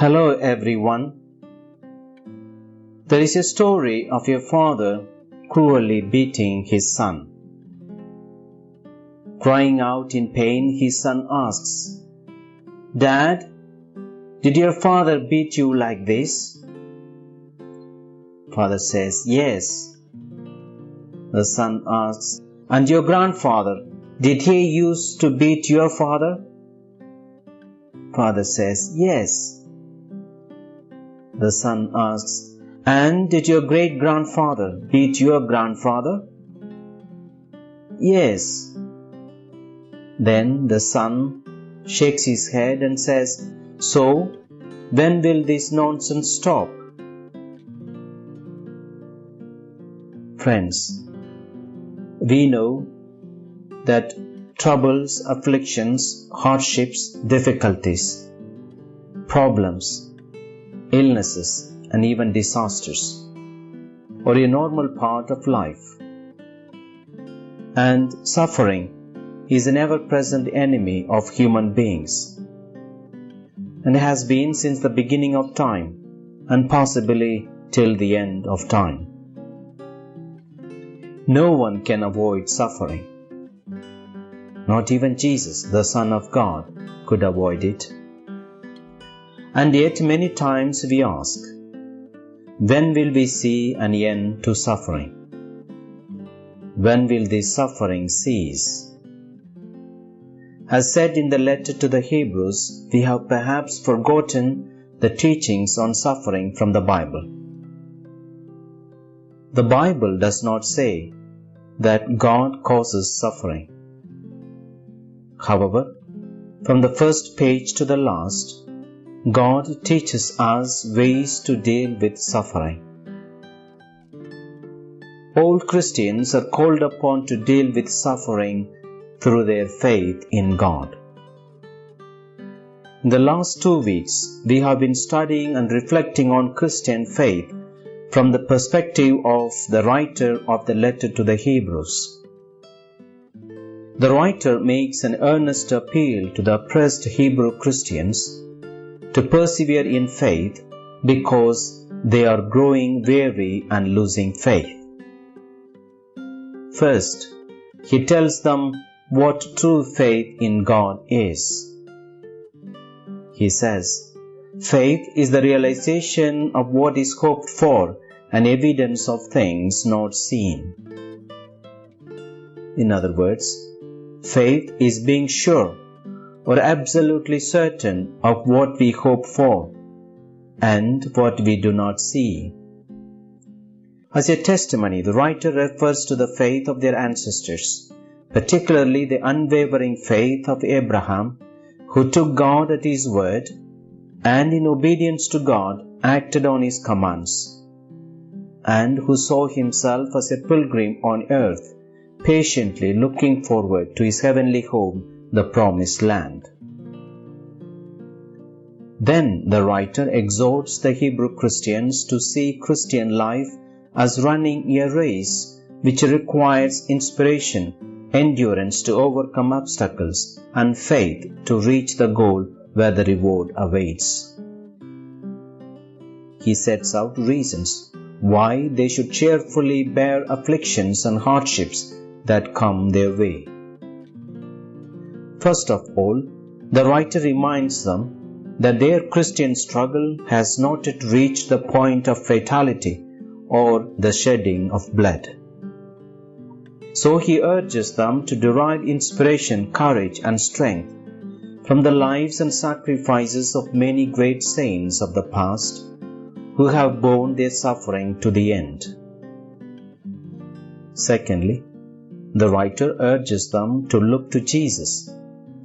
Hello everyone. There is a story of a father cruelly beating his son. Crying out in pain, his son asks, Dad, did your father beat you like this? Father says, Yes. The son asks, And your grandfather, did he used to beat your father? Father says, Yes. The son asks, And did your great grandfather beat your grandfather? Yes. Then the son shakes his head and says, So, when will this nonsense stop? Friends, we know that troubles, afflictions, hardships, difficulties, problems, illnesses, and even disasters are a normal part of life. And suffering is an ever present enemy of human beings and has been since the beginning of time and possibly till the end of time. No one can avoid suffering. Not even Jesus, the Son of God, could avoid it. And yet, many times we ask, when will we see an end to suffering? When will this suffering cease? As said in the letter to the Hebrews, we have perhaps forgotten the teachings on suffering from the Bible. The Bible does not say that God causes suffering. However, from the first page to the last, God teaches us ways to deal with suffering. All Christians are called upon to deal with suffering through their faith in God. In the last two weeks, we have been studying and reflecting on Christian faith from the perspective of the writer of the letter to the Hebrews. The writer makes an earnest appeal to the oppressed Hebrew Christians to persevere in faith because they are growing weary and losing faith. First, he tells them what true faith in God is. He says, Faith is the realization of what is hoped for and evidence of things not seen. In other words, faith is being sure or absolutely certain of what we hope for and what we do not see. As a testimony, the writer refers to the faith of their ancestors, particularly the unwavering faith of Abraham, who took God at his word and in obedience to God acted on his commands, and who saw himself as a pilgrim on earth, patiently looking forward to his heavenly home the promised land. Then the writer exhorts the Hebrew Christians to see Christian life as running a race which requires inspiration, endurance to overcome obstacles, and faith to reach the goal where the reward awaits. He sets out reasons why they should cheerfully bear afflictions and hardships that come their way. First of all, the writer reminds them that their Christian struggle has not yet reached the point of fatality or the shedding of blood. So he urges them to derive inspiration, courage, and strength from the lives and sacrifices of many great saints of the past who have borne their suffering to the end. Secondly, the writer urges them to look to Jesus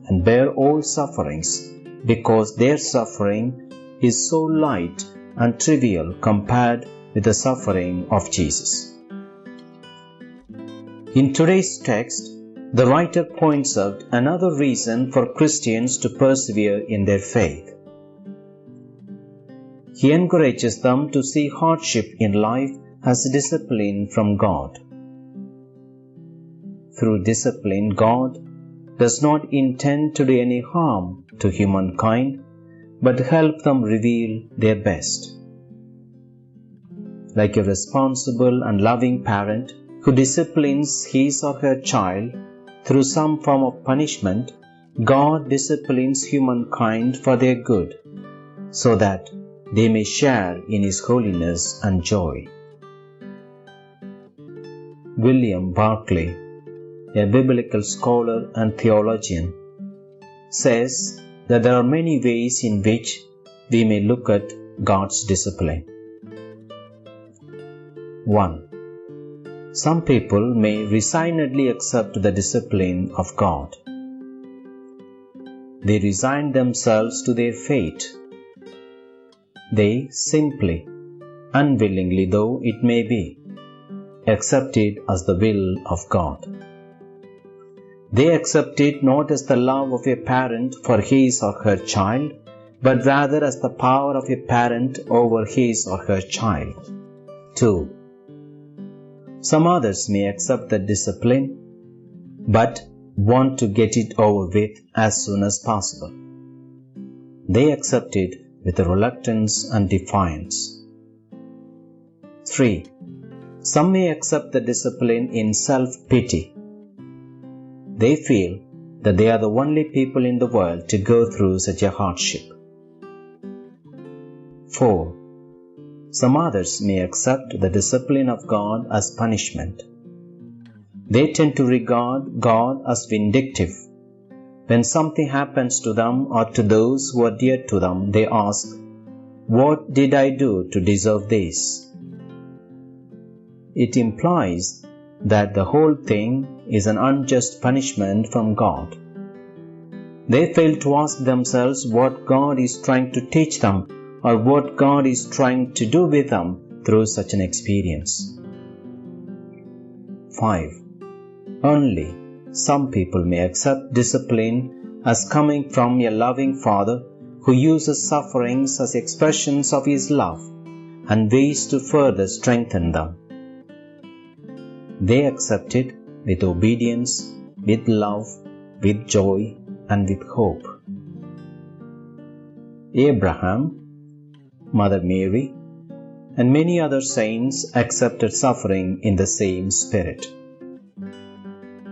and bear all sufferings, because their suffering is so light and trivial compared with the suffering of Jesus. In today's text, the writer points out another reason for Christians to persevere in their faith. He encourages them to see hardship in life as discipline from God. Through discipline, God does not intend to do any harm to humankind, but help them reveal their best. Like a responsible and loving parent who disciplines his or her child through some form of punishment, God disciplines humankind for their good, so that they may share in His holiness and joy. William Barclay, a biblical scholar and theologian, says that there are many ways in which we may look at God's discipline. 1. Some people may resignedly accept the discipline of God. They resign themselves to their fate. They simply, unwillingly though it may be, accept it as the will of God. They accept it not as the love of a parent for his or her child, but rather as the power of a parent over his or her child. 2. Some others may accept the discipline, but want to get it over with as soon as possible. They accept it with reluctance and defiance. 3. Some may accept the discipline in self pity they feel that they are the only people in the world to go through such a hardship. 4. Some others may accept the discipline of God as punishment. They tend to regard God as vindictive. When something happens to them or to those who are dear to them, they ask, What did I do to deserve this? It implies that the whole thing is an unjust punishment from God. They fail to ask themselves what God is trying to teach them or what God is trying to do with them through such an experience. 5. Only some people may accept discipline as coming from a loving Father who uses sufferings as expressions of His love and ways to further strengthen them. They accept it with obedience, with love, with joy, and with hope. Abraham, Mother Mary, and many other saints accepted suffering in the same spirit.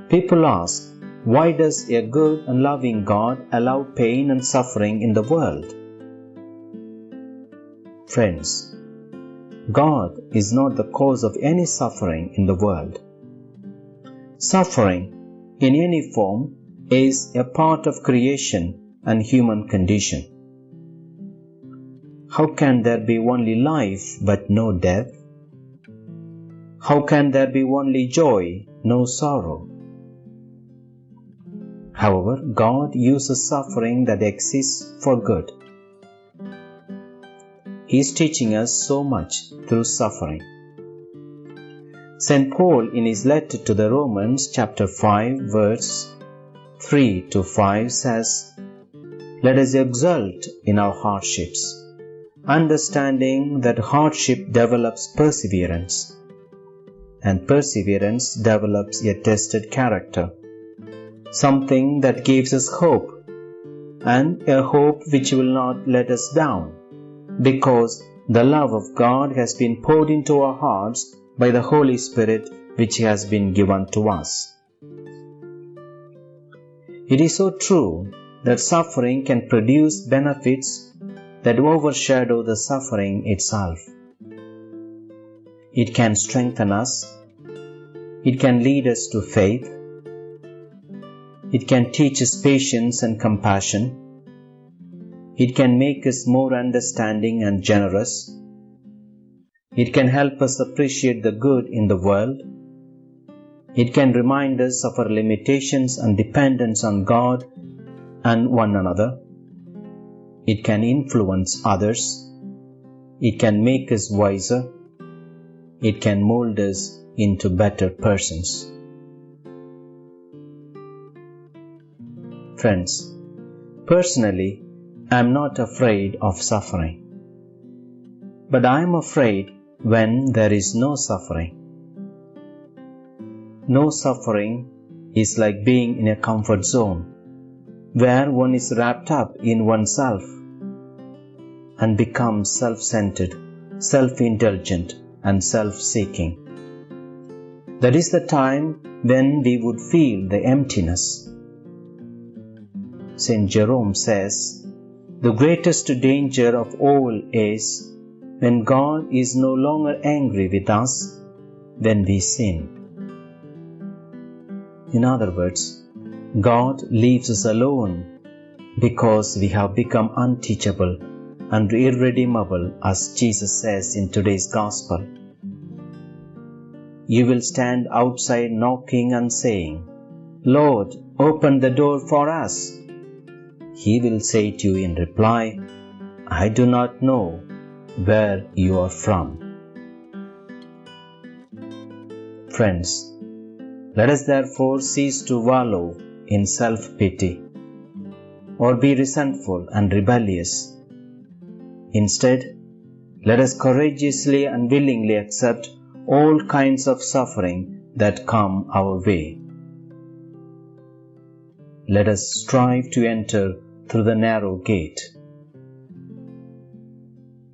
People ask, why does a good and loving God allow pain and suffering in the world? Friends, God is not the cause of any suffering in the world. Suffering, in any form, is a part of creation and human condition. How can there be only life but no death? How can there be only joy, no sorrow? However, God uses suffering that exists for good. He is teaching us so much through suffering. St. Paul, in his letter to the Romans, chapter 5, verse 3 to 5, says, Let us exult in our hardships, understanding that hardship develops perseverance, and perseverance develops a tested character, something that gives us hope, and a hope which will not let us down, because the love of God has been poured into our hearts by the Holy Spirit which has been given to us. It is so true that suffering can produce benefits that overshadow the suffering itself. It can strengthen us. It can lead us to faith. It can teach us patience and compassion. It can make us more understanding and generous. It can help us appreciate the good in the world. It can remind us of our limitations and dependence on God and one another. It can influence others. It can make us wiser. It can mold us into better persons. Friends, personally, I am not afraid of suffering. But I am afraid when there is no suffering. No suffering is like being in a comfort zone where one is wrapped up in oneself and becomes self centered, self indulgent, and self seeking. That is the time when we would feel the emptiness. St. Jerome says, The greatest danger of all is when God is no longer angry with us when we sin. In other words, God leaves us alone because we have become unteachable and irredeemable, as Jesus says in today's Gospel. You will stand outside knocking and saying, Lord, open the door for us. He will say to you in reply, I do not know where you are from. Friends, let us therefore cease to wallow in self pity or be resentful and rebellious. Instead, let us courageously and willingly accept all kinds of suffering that come our way. Let us strive to enter through the narrow gate.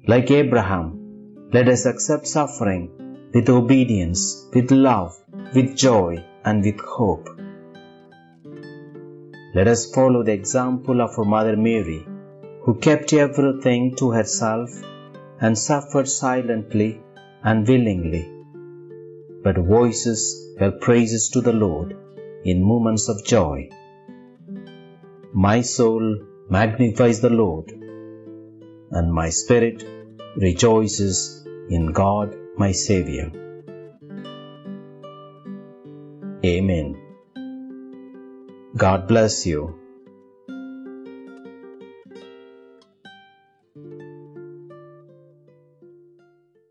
Like Abraham, let us accept suffering with obedience, with love, with joy, and with hope. Let us follow the example of our Mother Mary, who kept everything to herself and suffered silently and willingly, but voices her praises to the Lord in moments of joy. My soul magnifies the Lord, and my spirit rejoices in God my Saviour. Amen. God bless you.